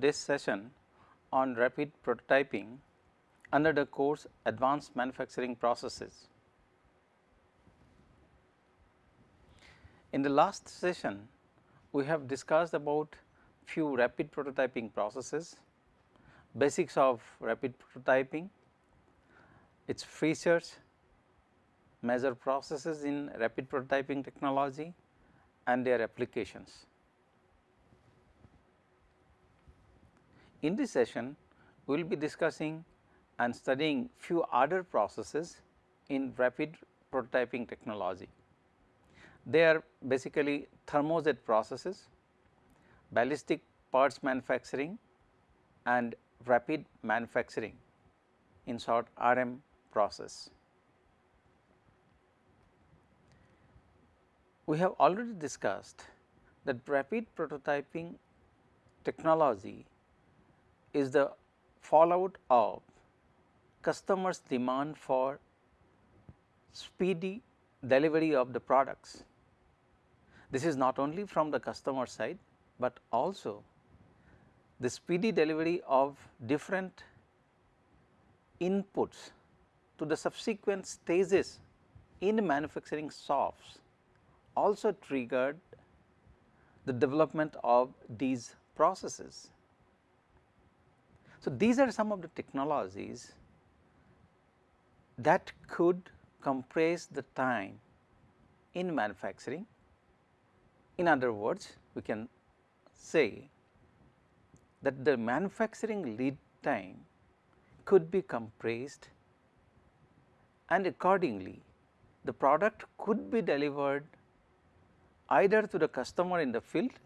This session on rapid prototyping under the course Advanced Manufacturing Processes. In the last session, we have discussed about few rapid prototyping processes, basics of rapid prototyping, its features, major processes in rapid prototyping technology and their applications. In this session, we will be discussing and studying few other processes in rapid prototyping technology. They are basically thermojet processes, ballistic parts manufacturing and rapid manufacturing in short RM process. We have already discussed that rapid prototyping technology is the fallout of customers demand for speedy delivery of the products. This is not only from the customer side, but also the speedy delivery of different inputs to the subsequent stages in manufacturing shops also triggered the development of these processes. So, these are some of the technologies that could compress the time in manufacturing. In other words, we can say that the manufacturing lead time could be compressed and accordingly the product could be delivered either to the customer in the field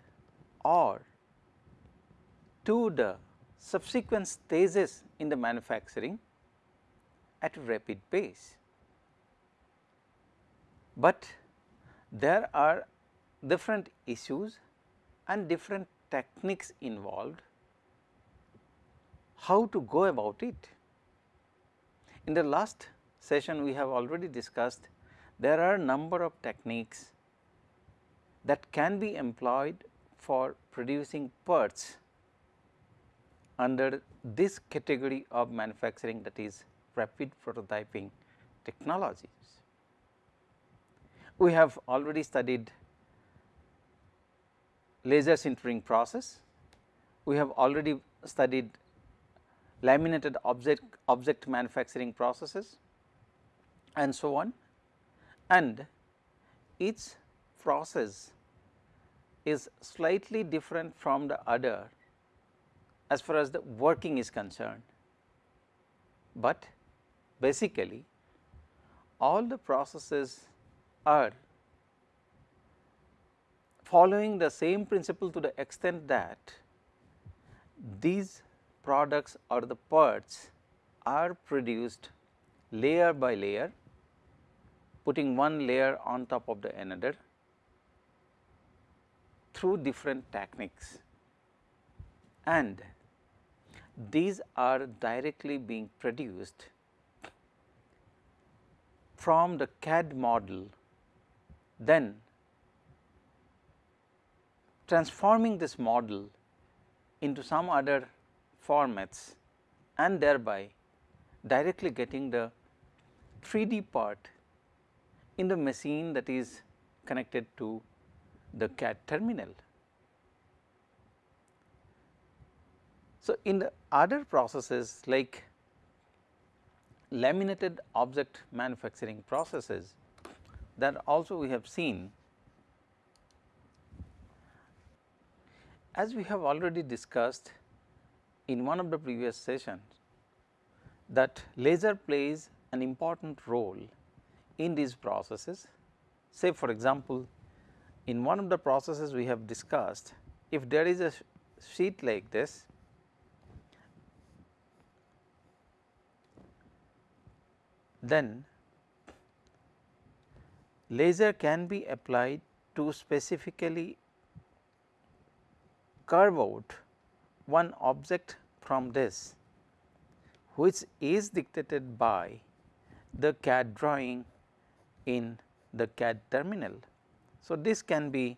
or to the subsequent stages in the manufacturing at a rapid pace. But there are different issues and different techniques involved how to go about it. In the last session we have already discussed there are a number of techniques that can be employed for producing parts under this category of manufacturing that is rapid prototyping technologies. We have already studied laser sintering process, we have already studied laminated object, object manufacturing processes and so on and each process is slightly different from the other as far as the working is concerned. But basically all the processes are following the same principle to the extent that these products or the parts are produced layer by layer, putting one layer on top of the another through different techniques and these are directly being produced from the CAD model then transforming this model into some other formats and thereby directly getting the 3D part in the machine that is connected to the CAD terminal. So, in the other processes like laminated object manufacturing processes that also we have seen as we have already discussed in one of the previous sessions that laser plays an important role in these processes. Say for example, in one of the processes we have discussed if there is a sheet like this then laser can be applied to specifically curve out one object from this which is dictated by the CAD drawing in the CAD terminal. So, this can be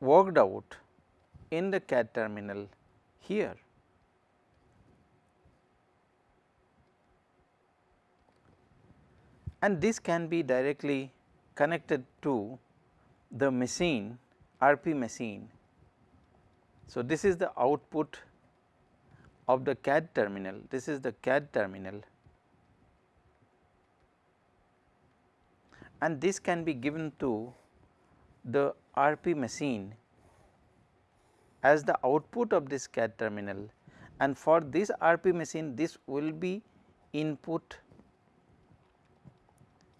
worked out in the CAD terminal here. And this can be directly connected to the machine RP machine. So, this is the output of the CAD terminal, this is the CAD terminal. And this can be given to the RP machine as the output of this CAD terminal. And for this RP machine this will be input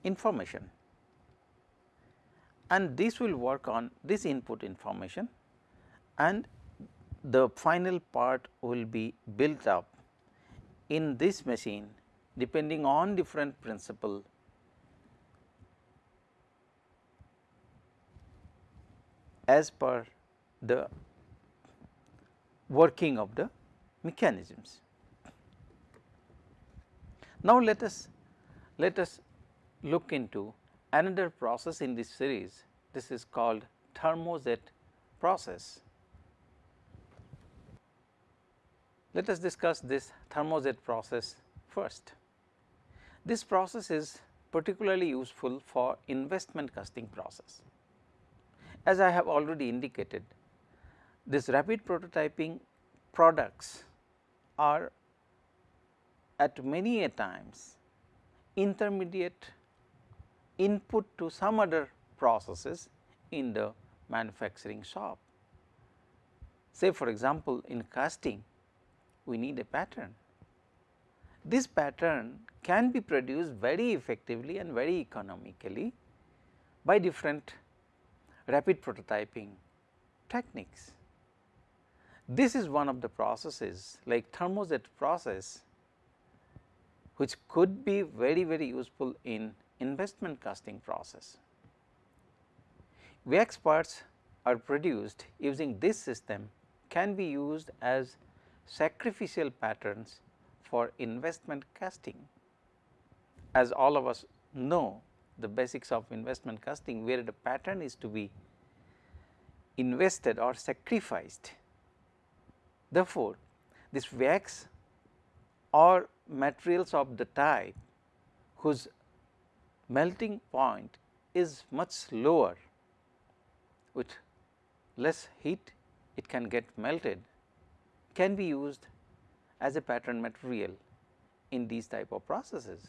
information and this will work on this input information and the final part will be built up in this machine depending on different principle as per the working of the mechanisms. Now, let us let us look into another process in this series this is called thermojet process. Let us discuss this thermojet process first. This process is particularly useful for investment casting process. As I have already indicated, this rapid prototyping products are at many a times intermediate input to some other processes in the manufacturing shop. Say for example, in casting we need a pattern. This pattern can be produced very effectively and very economically by different rapid prototyping techniques. This is one of the processes like thermojet process which could be very very useful in investment casting process. Wax parts are produced using this system can be used as sacrificial patterns for investment casting. As all of us know the basics of investment casting where the pattern is to be invested or sacrificed. Therefore, this wax or materials of the type whose melting point is much lower with less heat it can get melted can be used as a pattern material in these type of processes.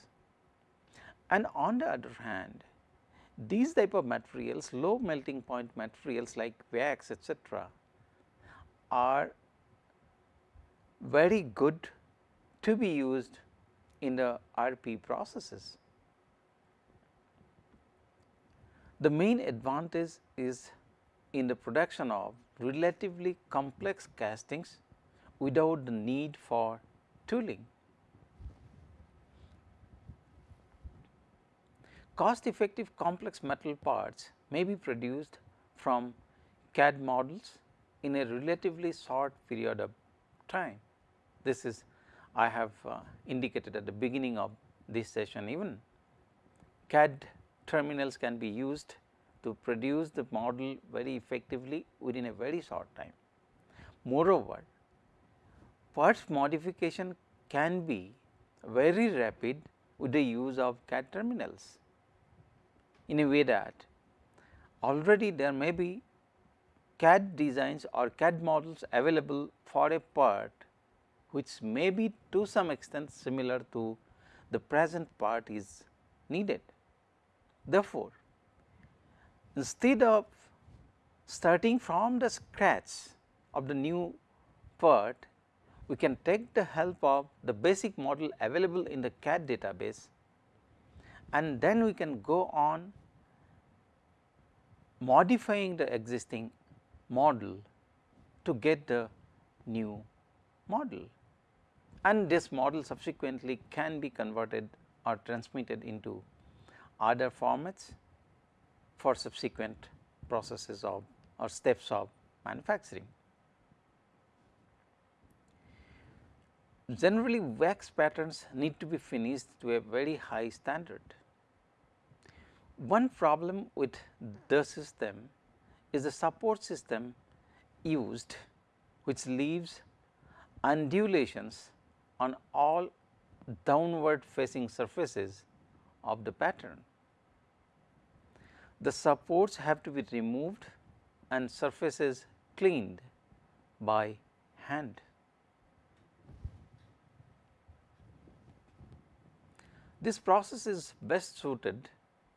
And on the other hand, these type of materials low melting point materials like wax etc., are very good to be used in the RP processes. The main advantage is in the production of relatively complex castings without the need for tooling. Cost effective complex metal parts may be produced from CAD models in a relatively short period of time. This is I have uh, indicated at the beginning of this session even CAD terminals can be used to produce the model very effectively within a very short time. Moreover, parts modification can be very rapid with the use of CAD terminals in a way that already there may be CAD designs or CAD models available for a part which may be to some extent similar to the present part is needed. Therefore, instead of starting from the scratch of the new part, we can take the help of the basic model available in the CAD database and then we can go on modifying the existing model to get the new model. And this model subsequently can be converted or transmitted into other formats for subsequent processes of or steps of manufacturing. Generally wax patterns need to be finished to a very high standard. One problem with the system is the support system used which leaves undulations on all downward facing surfaces of the pattern. The supports have to be removed and surfaces cleaned by hand. This process is best suited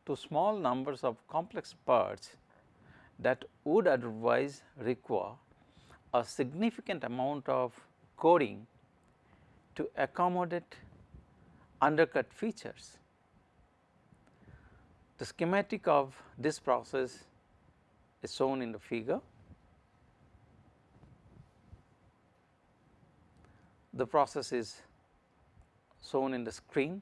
to small numbers of complex parts that would otherwise require a significant amount of coding to accommodate undercut features. The schematic of this process is shown in the figure. The process is shown in the screen,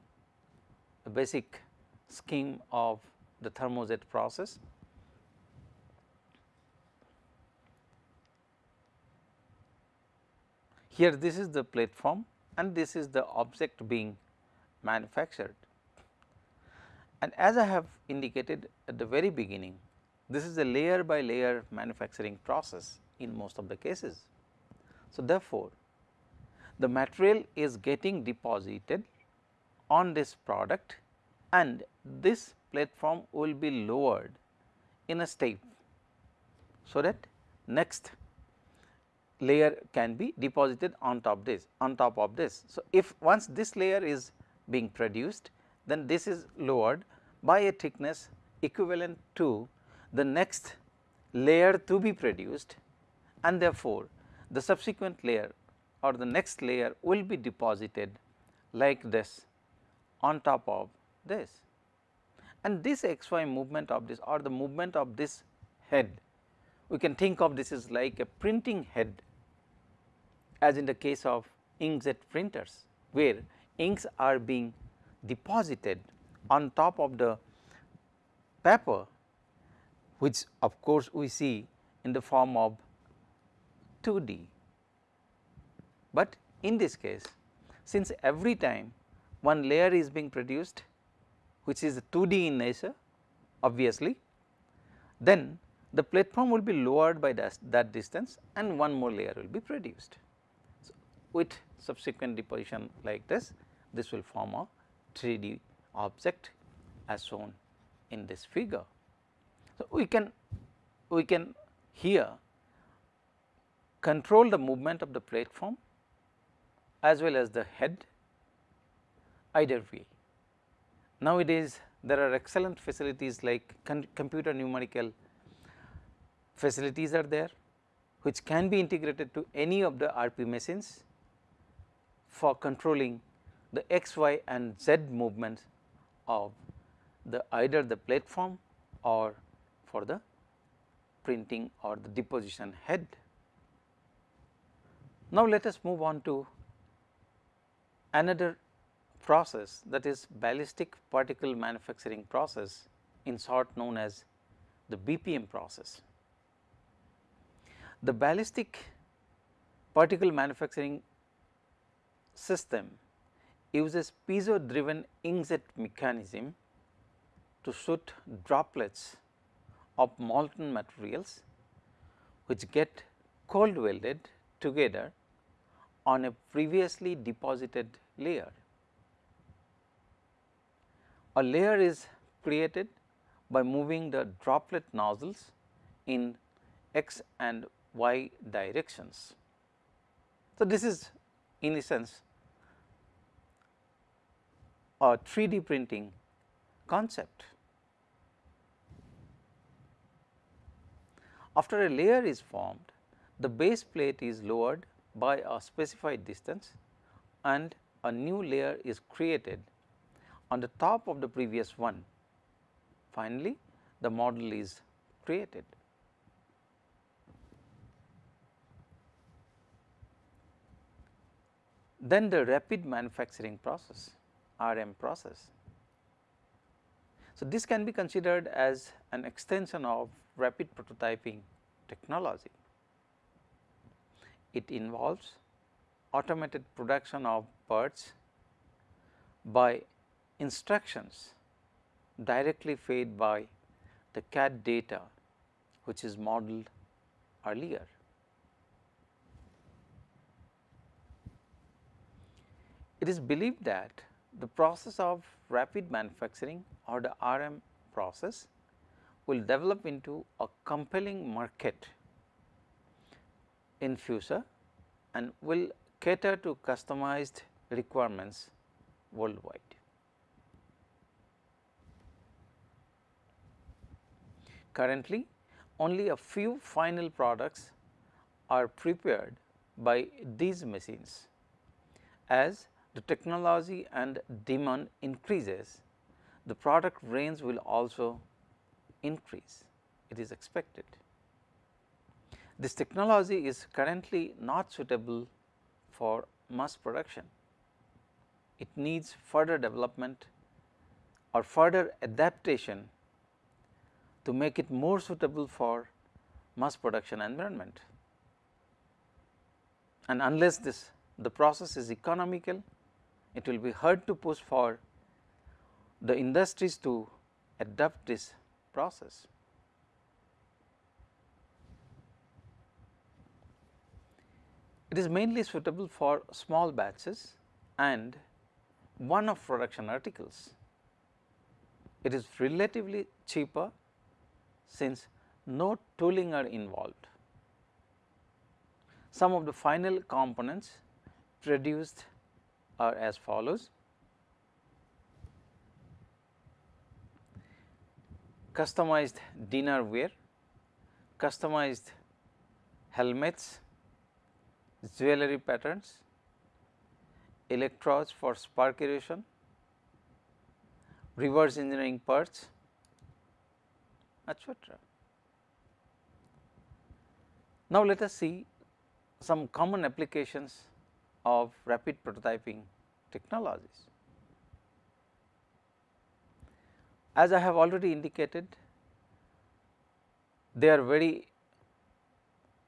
the basic scheme of the thermojet process. Here this is the platform and this is the object being manufactured. And as I have indicated at the very beginning, this is a layer by layer manufacturing process in most of the cases. So, therefore, the material is getting deposited on this product and this platform will be lowered in a step. So, that next layer can be deposited on top this on top of this. So, if once this layer is being produced then this is lowered by a thickness equivalent to the next layer to be produced and therefore, the subsequent layer or the next layer will be deposited like this on top of this. And this xy movement of this or the movement of this head, we can think of this is like a printing head as in the case of inkjet printers, where inks are being deposited on top of the paper which of course, we see in the form of 2D. But in this case since every time one layer is being produced which is 2D in nature obviously, then the platform will be lowered by that, that distance and one more layer will be produced. So, with subsequent deposition like this, this will form a 3D object as shown in this figure. So, we can we can here control the movement of the platform as well as the head either way. Nowadays, there are excellent facilities like computer numerical facilities are there which can be integrated to any of the RP machines for controlling the x, y and z movements of the either the platform or for the printing or the deposition head. Now, let us move on to another process that is ballistic particle manufacturing process in short known as the BPM process. The ballistic particle manufacturing system uses piezo driven inkjet mechanism to shoot droplets of molten materials which get cold welded together on a previously deposited layer. A layer is created by moving the droplet nozzles in x and y directions. So, this is in essence a 3D printing concept. After a layer is formed, the base plate is lowered by a specified distance and a new layer is created on the top of the previous one. Finally, the model is created. Then the rapid manufacturing process. RM process. So, this can be considered as an extension of rapid prototyping technology. It involves automated production of parts by instructions directly fed by the CAD data which is modeled earlier. It is believed that the process of rapid manufacturing or the RM process will develop into a compelling market in future and will cater to customized requirements worldwide. Currently, only a few final products are prepared by these machines. As the technology and demand increases, the product range will also increase, it is expected. This technology is currently not suitable for mass production. It needs further development or further adaptation to make it more suitable for mass production environment. And unless this the process is economical, it will be hard to push for the industries to adopt this process. It is mainly suitable for small batches and one of production articles. It is relatively cheaper since no tooling are involved. Some of the final components produced are as follows. Customized dinnerware, customized helmets, jewelry patterns, electrodes for spark erosion, reverse engineering parts, etc. Now, let us see some common applications of rapid prototyping technologies. As I have already indicated, they are very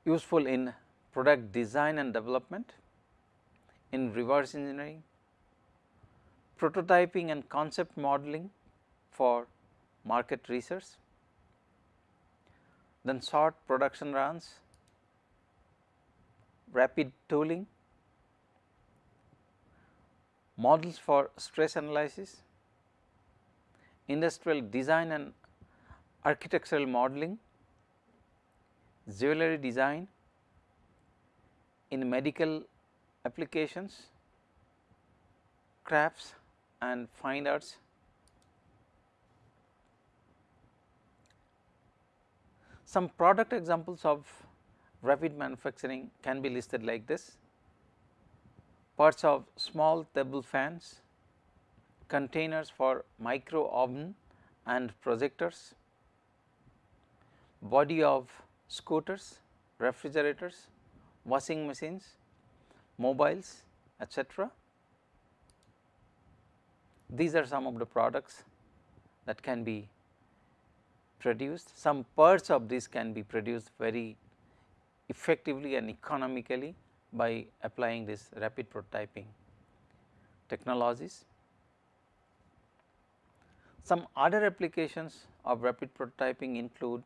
useful in product design and development, in reverse engineering, prototyping and concept modeling for market research, then short production runs, rapid tooling, models for stress analysis, industrial design and architectural modeling, jewelry design in medical applications, crafts and fine arts. Some product examples of rapid manufacturing can be listed like this parts of small table fans, containers for micro oven and projectors, body of scooters, refrigerators, washing machines, mobiles etc. These are some of the products that can be produced. Some parts of this can be produced very effectively and economically by applying this rapid prototyping technologies. Some other applications of rapid prototyping include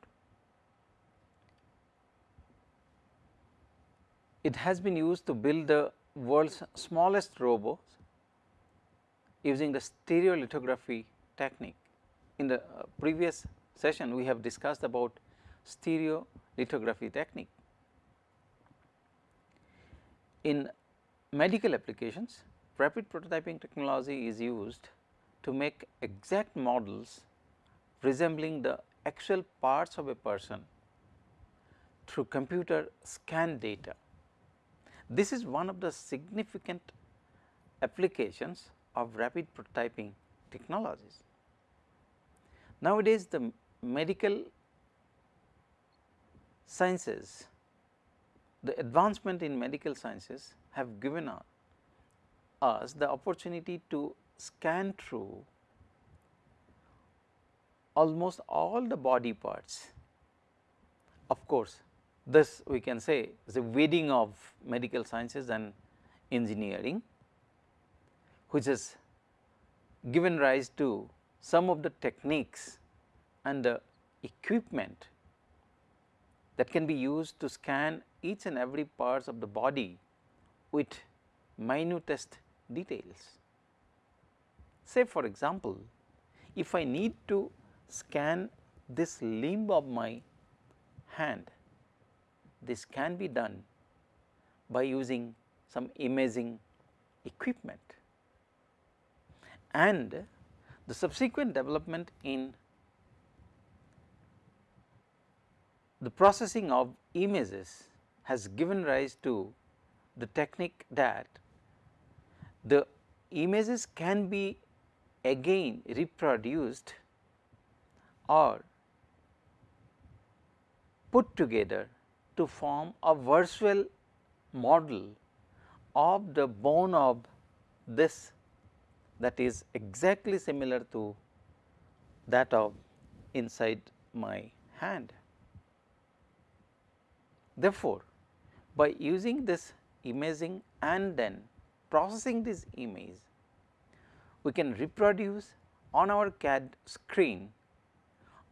it has been used to build the world's smallest robots using the stereolithography technique. In the uh, previous session we have discussed about stereolithography technique. In medical applications, rapid prototyping technology is used to make exact models resembling the actual parts of a person through computer scan data. This is one of the significant applications of rapid prototyping technologies. Nowadays, the medical sciences the advancement in medical sciences have given us the opportunity to scan through almost all the body parts. Of course, this we can say is a wedding of medical sciences and engineering, which has given rise to some of the techniques and the equipment that can be used to scan each and every parts of the body with minutest details. Say for example, if I need to scan this limb of my hand, this can be done by using some imaging equipment. And the subsequent development in the processing of images has given rise to the technique that the images can be again reproduced or put together to form a virtual model of the bone of this that is exactly similar to that of inside my hand. Therefore, by using this imaging and then processing this image, we can reproduce on our CAD screen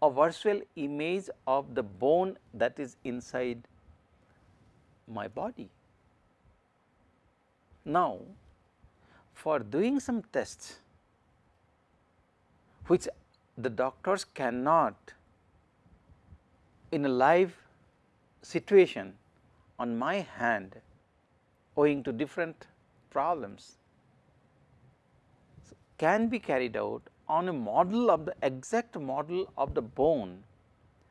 a virtual image of the bone that is inside my body. Now, for doing some tests which the doctors cannot in a live situation on my hand owing to different problems can be carried out on a model of the exact model of the bone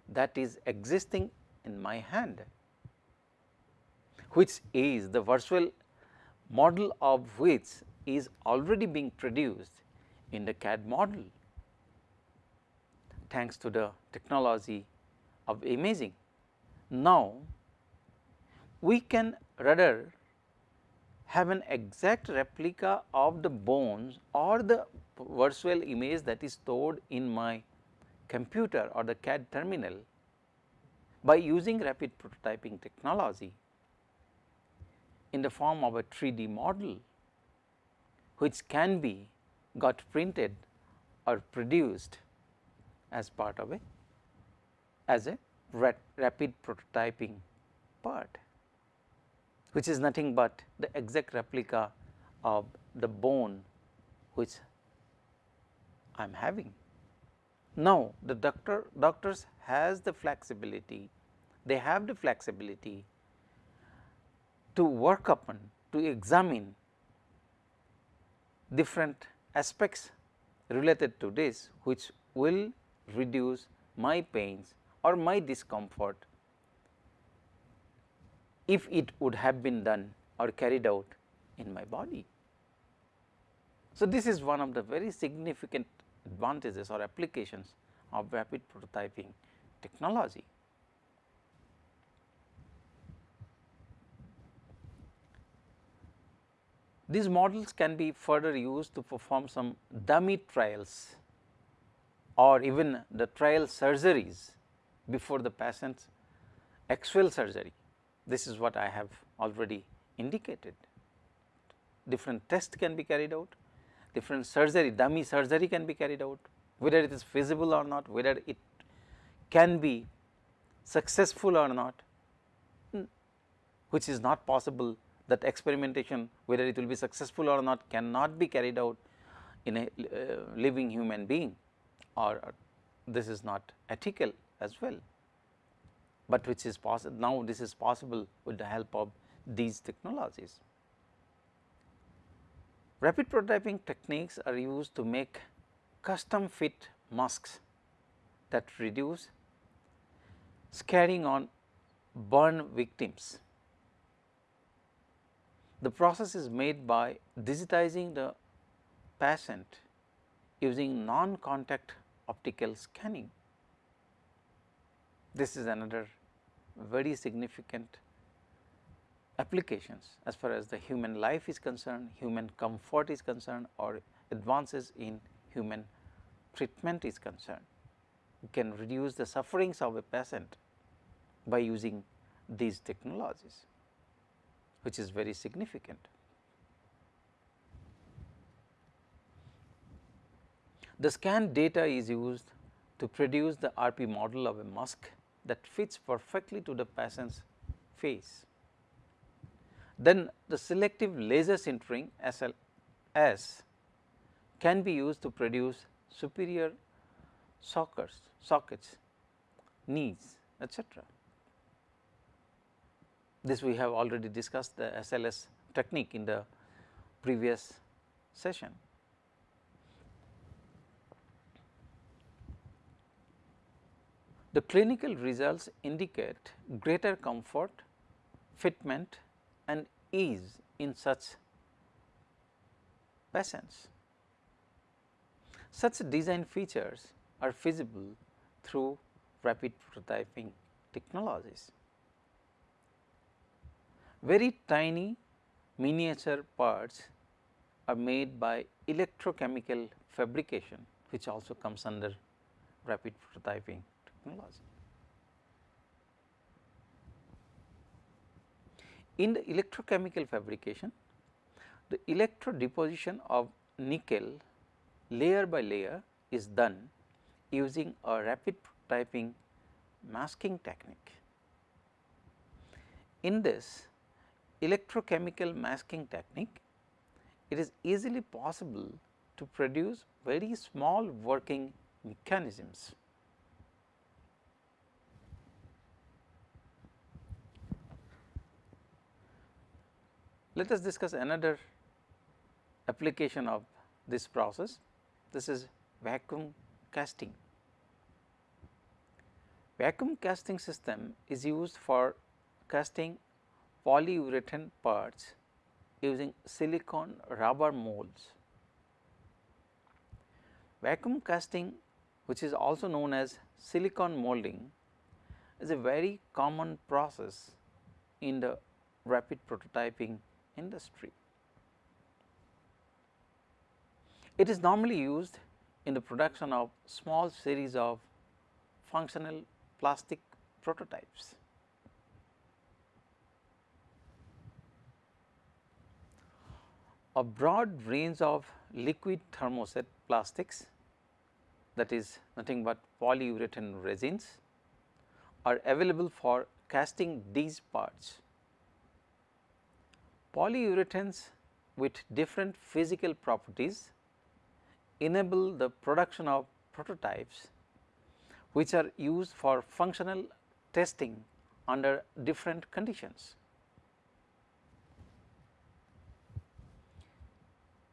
that is existing in my hand, which is the virtual model of which is already being produced in the CAD model thanks to the technology of imaging. Now, we can rather have an exact replica of the bones or the virtual image that is stored in my computer or the CAD terminal by using rapid prototyping technology in the form of a 3D model which can be got printed or produced as part of a as a rapid prototyping part which is nothing but the exact replica of the bone which I am having. Now, the doctor doctors has the flexibility, they have the flexibility to work upon to examine different aspects related to this which will reduce my pains or my discomfort if it would have been done or carried out in my body. So, this is one of the very significant advantages or applications of rapid prototyping technology. These models can be further used to perform some dummy trials or even the trial surgeries before the patient's actual surgery. This is what I have already indicated. Different tests can be carried out, different surgery, dummy surgery can be carried out, whether it is feasible or not, whether it can be successful or not, hmm, which is not possible that experimentation whether it will be successful or not cannot be carried out in a uh, living human being or this is not ethical as well but which is possible now this is possible with the help of these technologies. Rapid prototyping techniques are used to make custom fit masks that reduce scarring on burn victims. The process is made by digitizing the patient using non-contact optical scanning. This is another very significant applications as far as the human life is concerned, human comfort is concerned or advances in human treatment is concerned. We can reduce the sufferings of a patient by using these technologies, which is very significant. The scan data is used to produce the RP model of a mask that fits perfectly to the patient's face. Then the selective laser sintering SLS can be used to produce superior sockets, sockets, knees etc. This we have already discussed the SLS technique in the previous session. The clinical results indicate greater comfort, fitment and ease in such patients. Such design features are feasible through rapid prototyping technologies. Very tiny miniature parts are made by electrochemical fabrication which also comes under rapid prototyping In the electrochemical fabrication, the electro deposition of nickel layer by layer is done using a rapid prototyping masking technique. In this electrochemical masking technique, it is easily possible to produce very small working mechanisms. Let us discuss another application of this process. This is vacuum casting. Vacuum casting system is used for casting polyurethane parts using silicon rubber molds. Vacuum casting which is also known as silicon molding is a very common process in the rapid prototyping industry. It is normally used in the production of small series of functional plastic prototypes. A broad range of liquid thermoset plastics that is nothing but polyurethane resins are available for casting these parts. Polyurethanes with different physical properties enable the production of prototypes which are used for functional testing under different conditions.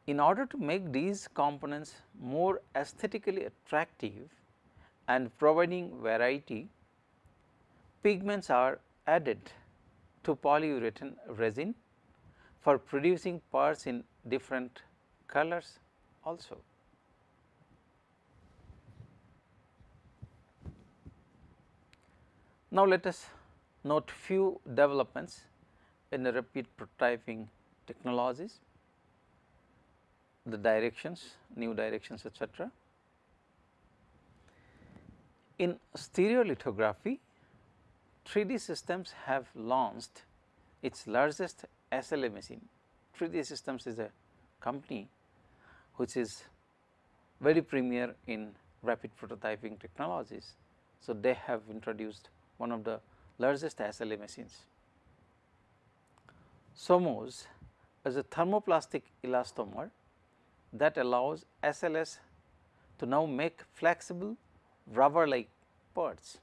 In order to make these components more aesthetically attractive and providing variety, pigments are added to polyurethane resin for producing parts in different colors also. Now, let us note few developments in the rapid prototyping technologies, the directions, new directions etc. In stereolithography, 3D systems have launched its largest SLA machine. 3D systems is a company which is very premier in rapid prototyping technologies. So, they have introduced one of the largest SLA machines. SOMOS is a thermoplastic elastomer that allows SLS to now make flexible rubber like parts.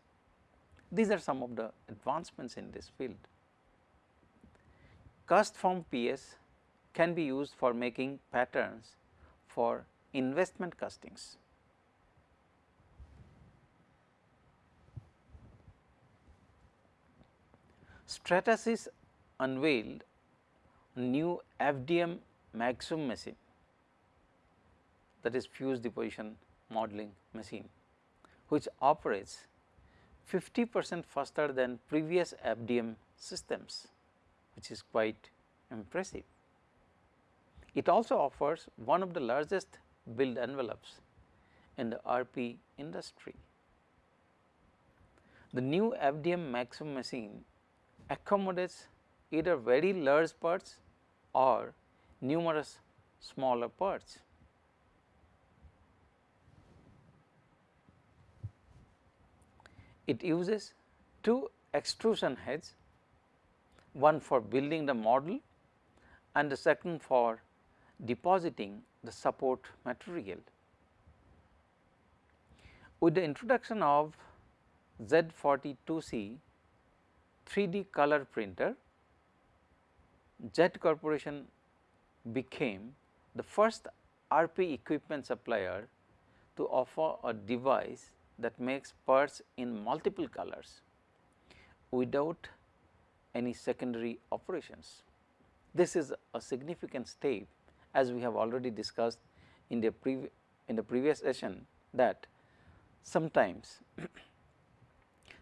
These are some of the advancements in this field. CastForm PS can be used for making patterns for investment castings. Stratasys unveiled new FDM Maxum machine that is fused deposition modeling machine which operates 50 percent faster than previous FDM systems which is quite impressive. It also offers one of the largest build envelopes in the RP industry. The new FDM Maxum machine accommodates either very large parts or numerous smaller parts. It uses two extrusion heads, one for building the model and the second for depositing the support material. With the introduction of Z42C 3D color printer, Jet Corporation became the first RP equipment supplier to offer a device that makes parts in multiple colors without any secondary operations. This is a significant step as we have already discussed in the, in the previous session that sometimes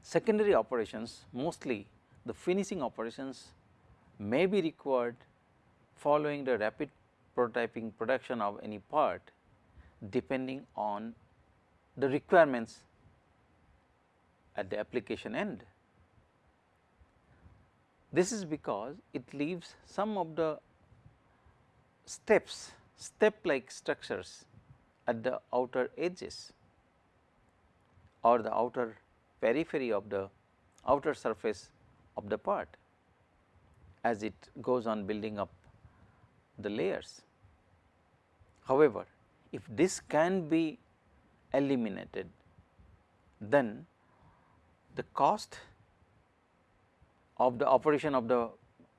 secondary operations mostly the finishing operations may be required following the rapid prototyping production of any part depending on the requirements at the application end. This is because it leaves some of the steps, step like structures at the outer edges or the outer periphery of the outer surface of the part as it goes on building up the layers. However, if this can be eliminated, then the cost of the operation of the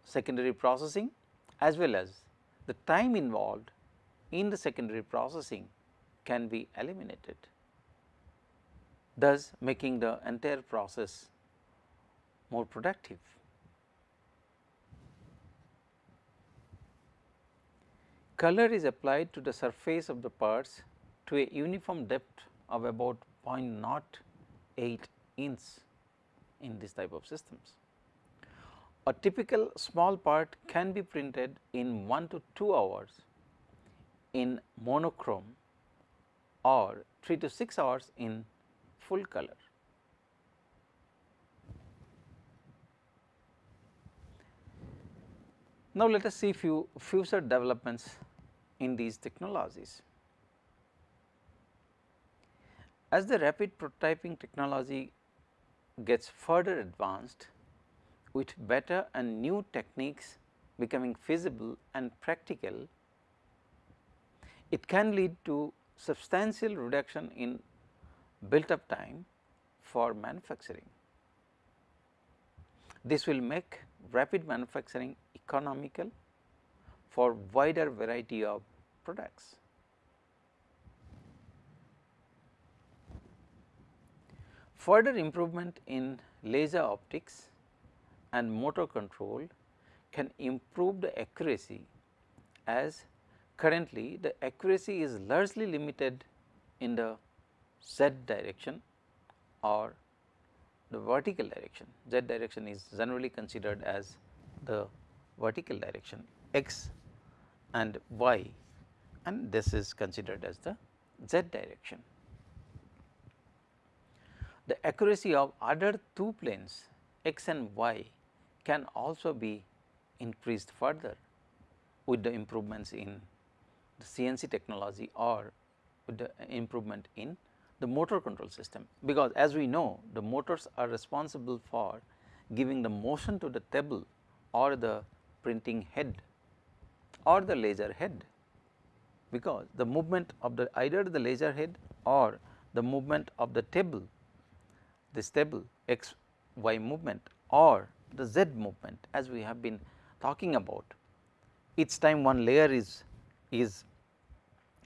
secondary processing as well as the time involved in the secondary processing can be eliminated, thus making the entire process more productive. Color is applied to the surface of the parts to a uniform depth of about 0.08 inch in this type of systems. A typical small part can be printed in 1 to 2 hours in monochrome or 3 to 6 hours in full color. Now, let us see few future developments in these technologies. As the rapid prototyping technology gets further advanced, with better and new techniques becoming feasible and practical, it can lead to substantial reduction in built up time for manufacturing. This will make rapid manufacturing economical for wider variety of products. Further improvement in laser optics and motor control can improve the accuracy as currently the accuracy is largely limited in the z direction or the vertical direction. Z direction is generally considered as the vertical direction x and y and this is considered as the z direction. The accuracy of other two planes x and y can also be increased further with the improvements in the CNC technology or with the improvement in the motor control system. Because as we know the motors are responsible for giving the motion to the table or the printing head or the laser head because the movement of the either the laser head or the movement of the table this table x y movement or the z movement as we have been talking about each time one layer is is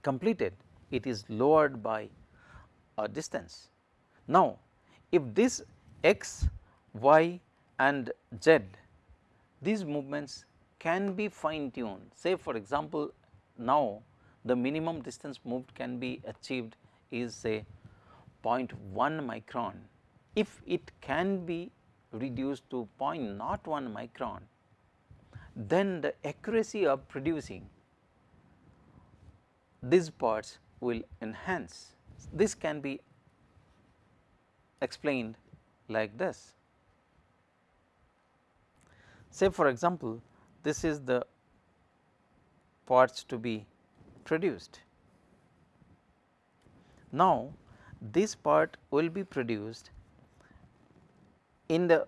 completed it is lowered by a distance. Now, if this x, y and z these movements can be fine tuned say for example, now the minimum distance moved can be achieved is say 0.1 micron. If it can be reduced to 0.01 micron, then the accuracy of producing these parts will enhance. This can be explained like this. Say for example, this is the parts to be produced. Now, this part will be produced in the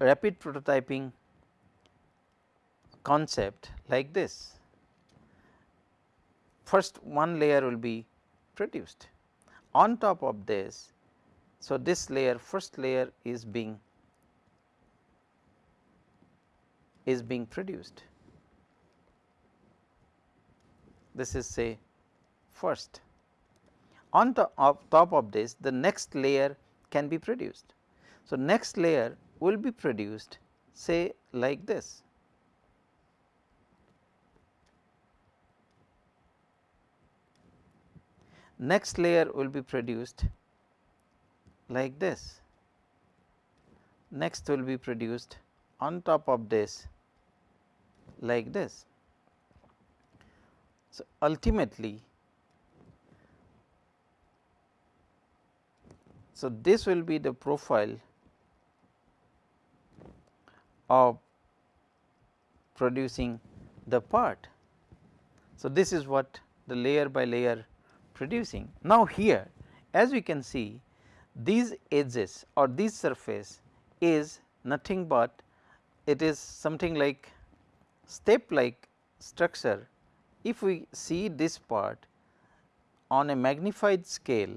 rapid prototyping concept like this. first one layer will be produced. On top of this, so this layer first layer is being is being produced. This is say first. On top of, top of this the next layer can be produced. So, next layer will be produced say like this. Next layer will be produced like this. Next will be produced on top of this like this. So, ultimately, so this will be the profile of producing the part. So, this is what the layer by layer producing. Now, here as we can see these edges or this surface is nothing but it is something like step like structure. If we see this part on a magnified scale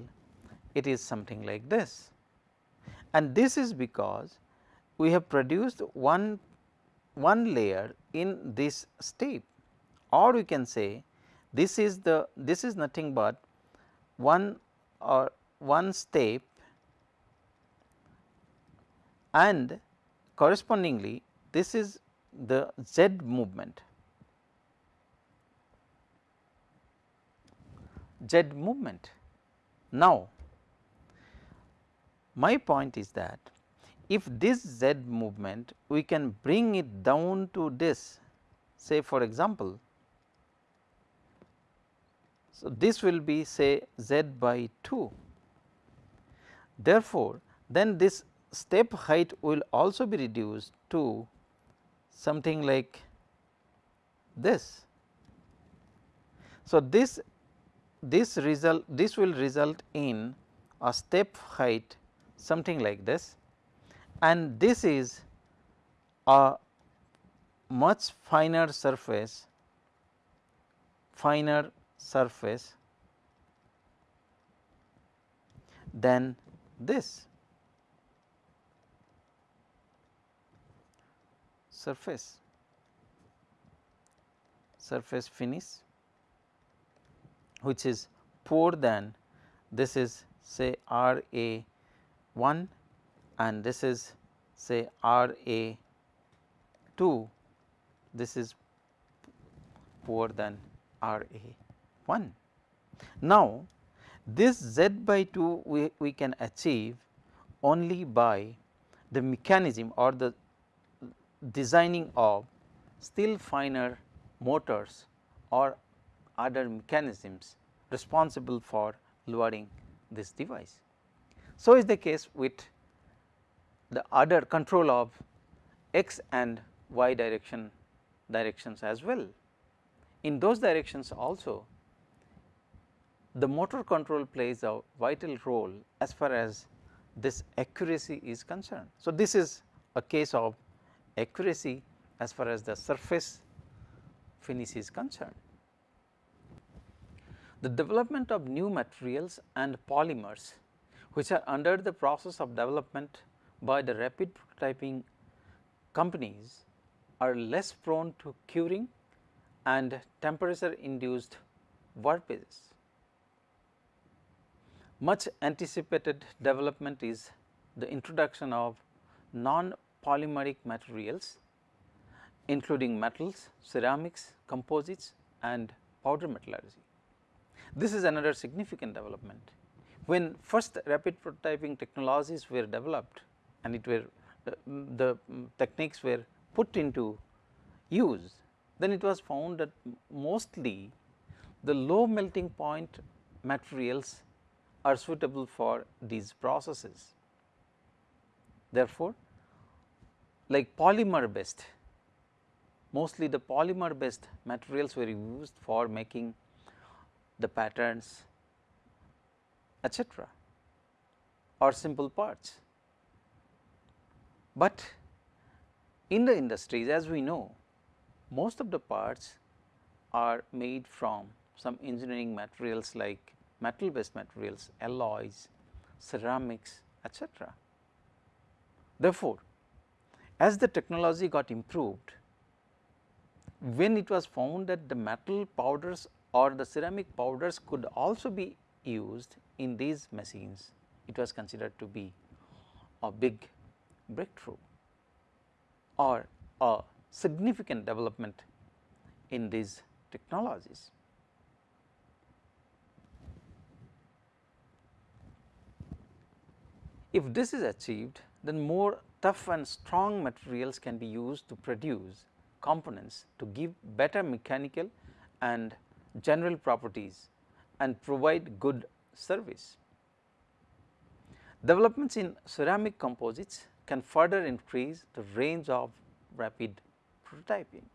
it is something like this and this is because we have produced one one layer in this step or we can say this is the this is nothing but one or one step and correspondingly this is the z movement z movement. Now, my point is that if this z movement we can bring it down to this say for example, so, this will be say z by 2. Therefore, then this step height will also be reduced to something like this. So, this this result this will result in a step height something like this and this is a much finer surface finer surface than this surface. Surface finish which is poor than this is say R A 1 and this is say R A 2 this is poor than R A 1. Now, this z by 2 we, we can achieve only by the mechanism or the designing of still finer motors or other mechanisms responsible for lowering this device. So, is the case with the other control of x and y direction directions as well in those directions also the motor control plays a vital role as far as this accuracy is concerned. So, this is a case of accuracy as far as the surface finish is concerned. The development of new materials and polymers which are under the process of development by the rapid prototyping companies are less prone to curing and temperature induced warpages. Much anticipated development is the introduction of non-polymeric materials including metals, ceramics, composites and powder metallurgy. This is another significant development. When first rapid prototyping technologies were developed and it were uh, the techniques were put into use, then it was found that mostly the low melting point materials are suitable for these processes. Therefore, like polymer based mostly the polymer based materials were used for making the patterns etcetera or simple parts. But in the industries as we know most of the parts are made from some engineering materials like metal based materials, alloys, ceramics etc. Therefore, as the technology got improved, when it was found that the metal powders or the ceramic powders could also be used in these machines, it was considered to be a big breakthrough or a significant development in these technologies. If this is achieved, then more tough and strong materials can be used to produce components to give better mechanical and general properties and provide good service. Developments in ceramic composites can further increase the range of rapid prototyping.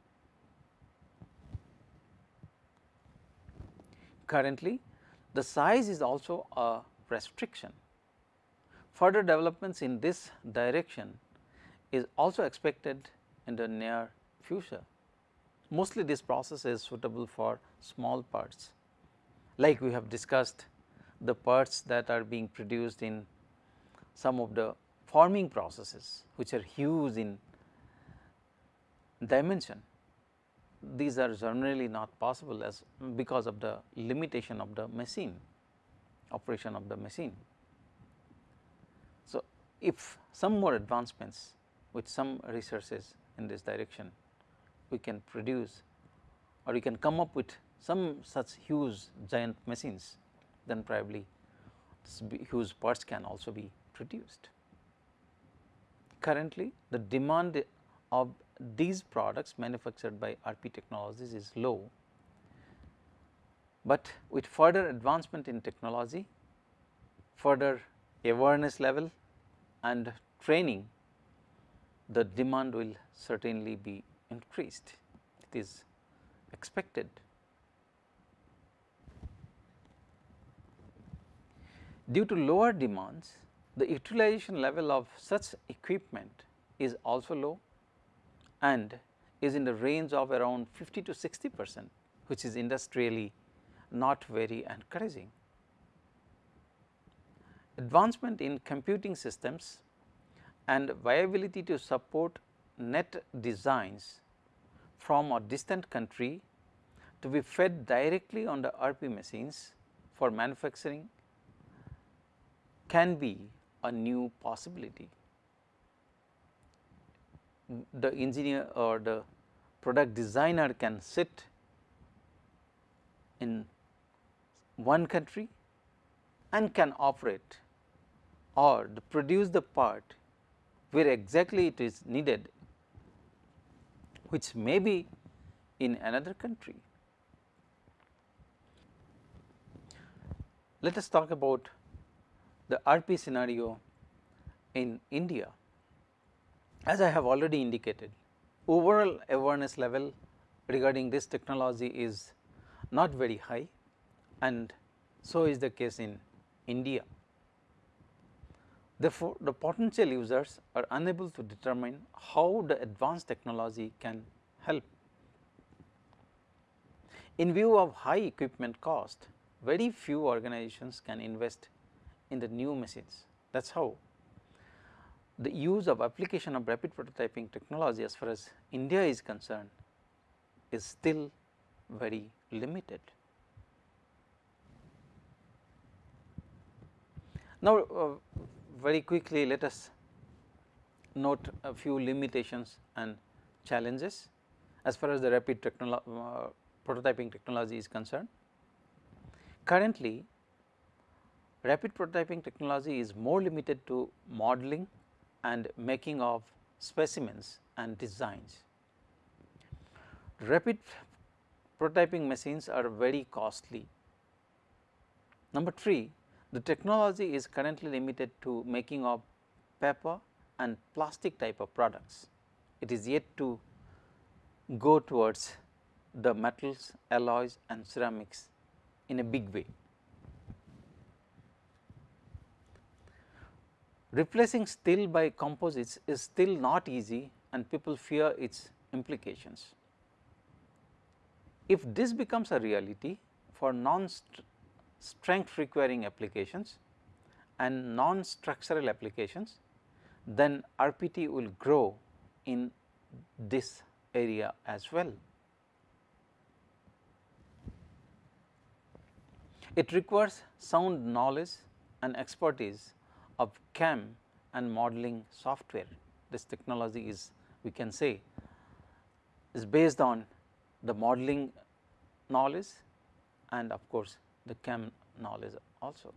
Currently, the size is also a restriction. Further developments in this direction is also expected in the near future. Mostly this process is suitable for small parts like we have discussed the parts that are being produced in some of the forming processes which are huge in dimension. These are generally not possible as because of the limitation of the machine operation of the machine. So, if some more advancements with some resources in this direction we can produce or we can come up with some such huge giant machines then probably huge parts can also be produced. Currently, the demand of these products manufactured by RP technologies is low, but with further advancement in technology, further awareness level and training, the demand will certainly be increased. It is expected. Due to lower demands, the utilization level of such equipment is also low and is in the range of around 50 to 60 percent which is industrially not very encouraging. Advancement in computing systems and viability to support net designs from a distant country to be fed directly on the RP machines for manufacturing can be a new possibility. The engineer or the product designer can sit in one country and can operate or produce the part where exactly it is needed which may be in another country. Let us talk about the RP scenario in India. As I have already indicated, overall awareness level regarding this technology is not very high and so is the case in India. Therefore, the potential users are unable to determine how the advanced technology can help. In view of high equipment cost, very few organizations can invest in the new machines. That is how the use of application of rapid prototyping technology as far as India is concerned is still very limited. Now, uh, very quickly let us note a few limitations and challenges as far as the rapid technolo uh, prototyping technology is concerned. Currently, rapid prototyping technology is more limited to modeling and making of specimens and designs. Rapid prototyping machines are very costly. Number 3, the technology is currently limited to making of paper and plastic type of products. It is yet to go towards the metals, alloys and ceramics in a big way. Replacing steel by composites is still not easy and people fear its implications. If this becomes a reality for non-strength requiring applications and non-structural applications, then RPT will grow in this area as well. It requires sound knowledge and expertise of CAM and modeling software. This technology is we can say is based on the modeling knowledge and of course, the CAM knowledge also.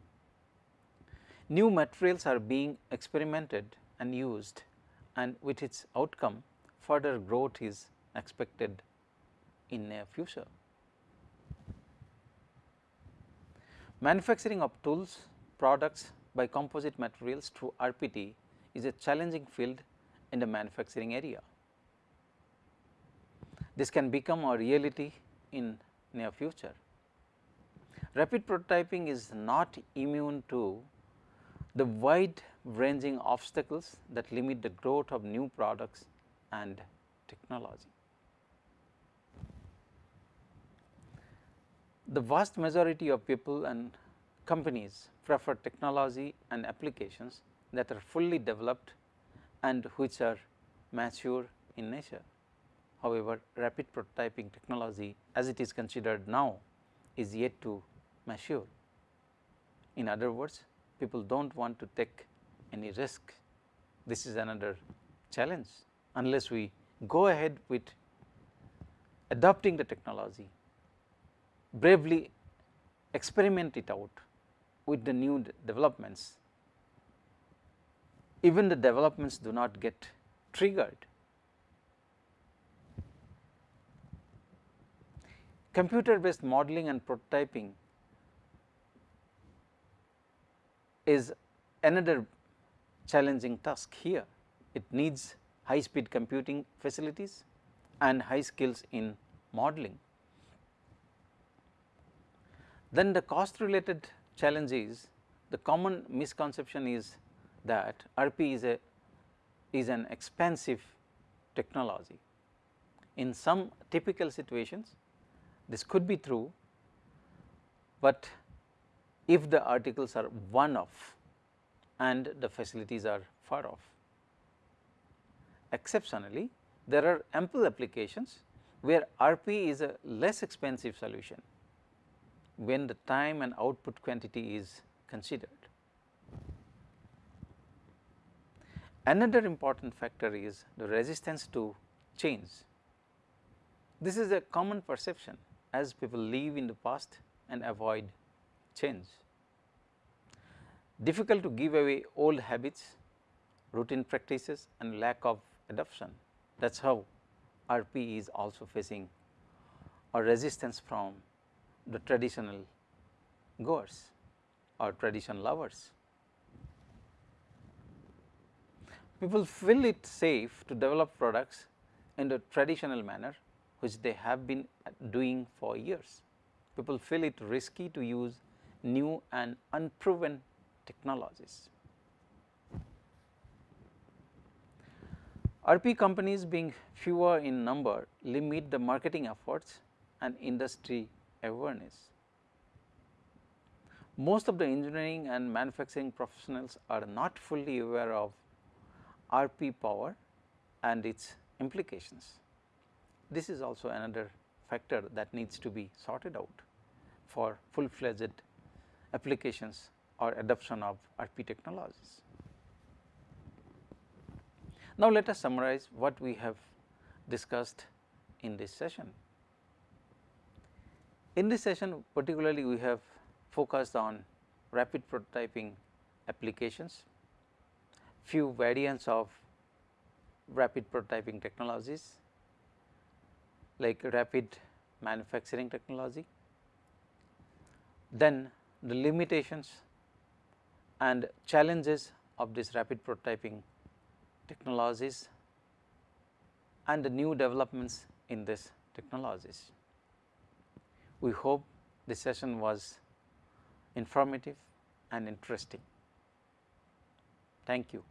New materials are being experimented and used and with its outcome further growth is expected in near future. Manufacturing of tools, products by composite materials through RPT is a challenging field in the manufacturing area. This can become a reality in near future. Rapid prototyping is not immune to the wide ranging obstacles that limit the growth of new products and technology. The vast majority of people and companies prefer technology and applications that are fully developed and which are mature in nature. However, rapid prototyping technology as it is considered now is yet to mature. In other words, people do not want to take any risk. This is another challenge unless we go ahead with adopting the technology, bravely experiment it out with the new developments, even the developments do not get triggered. Computer based modeling and prototyping is another challenging task here. It needs high speed computing facilities and high skills in modeling. Then the cost related challenge is the common misconception is that RP is a is an expensive technology. In some typical situations this could be true, but if the articles are one off and the facilities are far off. Exceptionally, there are ample applications where RP is a less expensive solution when the time and output quantity is considered. Another important factor is the resistance to change. This is a common perception as people live in the past and avoid change. Difficult to give away old habits, routine practices and lack of adoption. That is how RP is also facing a resistance from the traditional goers or tradition lovers. People feel it safe to develop products in the traditional manner which they have been uh, doing for years. People feel it risky to use new and unproven technologies. RP companies being fewer in number limit the marketing efforts and industry awareness. Most of the engineering and manufacturing professionals are not fully aware of RP power and its implications. This is also another factor that needs to be sorted out for full fledged applications or adoption of RP technologies. Now, let us summarize what we have discussed in this session. In this session particularly we have focused on rapid prototyping applications, few variants of rapid prototyping technologies like rapid manufacturing technology, then the limitations and challenges of this rapid prototyping technologies and the new developments in this technologies. We hope this session was informative and interesting. Thank you.